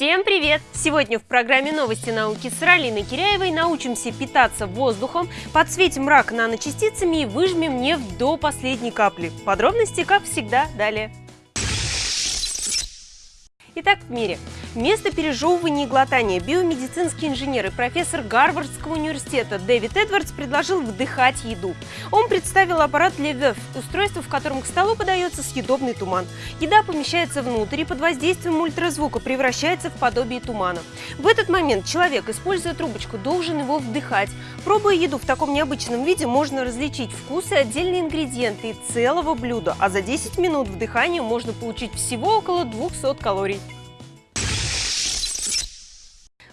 Всем привет! Сегодня в программе «Новости науки» с Ралиной Киряевой научимся питаться воздухом, подсветим мрак наночастицами и выжмем нефть до последней капли. Подробности, как всегда, далее. Итак, в мире. Вместо пережевывания и глотания биомедицинский инженер и профессор Гарвардского университета Дэвид Эдвардс предложил вдыхать еду. Он представил аппарат Левев, устройство, в котором к столу подается съедобный туман. Еда помещается внутрь и под воздействием ультразвука превращается в подобие тумана. В этот момент человек, используя трубочку, должен его вдыхать. Пробуя еду в таком необычном виде, можно различить вкусы, отдельные ингредиенты и целого блюда, а за 10 минут вдыхания можно получить всего около 200 калорий.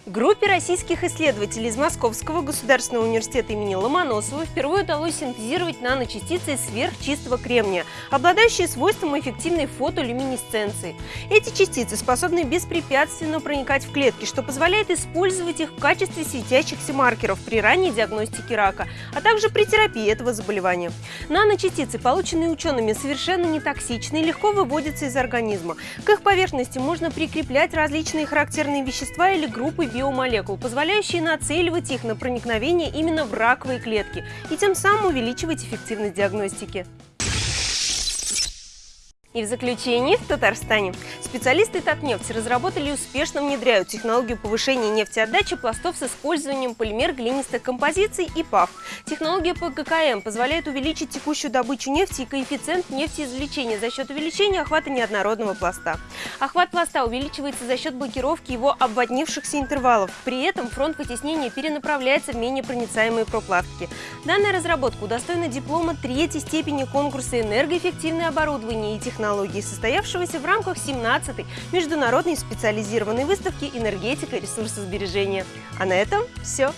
Группе российских исследователей из Московского государственного университета имени Ломоносова впервые удалось синтезировать наночастицы сверхчистого кремния, обладающие свойством эффективной фотолюминесценции. Эти частицы способны беспрепятственно проникать в клетки, что позволяет использовать их в качестве светящихся маркеров при ранней диагностике рака, а также при терапии этого заболевания. Наночастицы, полученные учеными, совершенно не токсичны и легко выводятся из организма. К их поверхности можно прикреплять различные характерные вещества или группы биомолекул, позволяющие нацеливать их на проникновение именно в раковые клетки и тем самым увеличивать эффективность диагностики. И в заключение, в Татарстане специалисты Татнефти разработали и успешно внедряют технологию повышения нефтеотдачи пластов с использованием полимер-глинистых композиций и ПАВ. Технология ПГКМ позволяет увеличить текущую добычу нефти и коэффициент нефтеизвлечения за счет увеличения охвата неоднородного пласта. Охват пласта увеличивается за счет блокировки его обводнившихся интервалов. При этом фронт вытеснения перенаправляется в менее проницаемые прокладки. Данная разработка удостоена диплома третьей степени конкурса «Энергоэффективное оборудование и технологии состоявшегося в рамках 17-й международной специализированной выставки «Энергетика и ресурсосбережения». А на этом все.